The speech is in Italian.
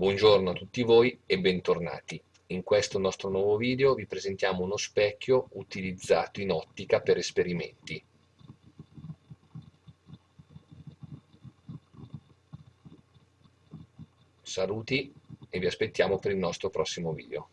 Buongiorno a tutti voi e bentornati. In questo nostro nuovo video vi presentiamo uno specchio utilizzato in ottica per esperimenti. Saluti e vi aspettiamo per il nostro prossimo video.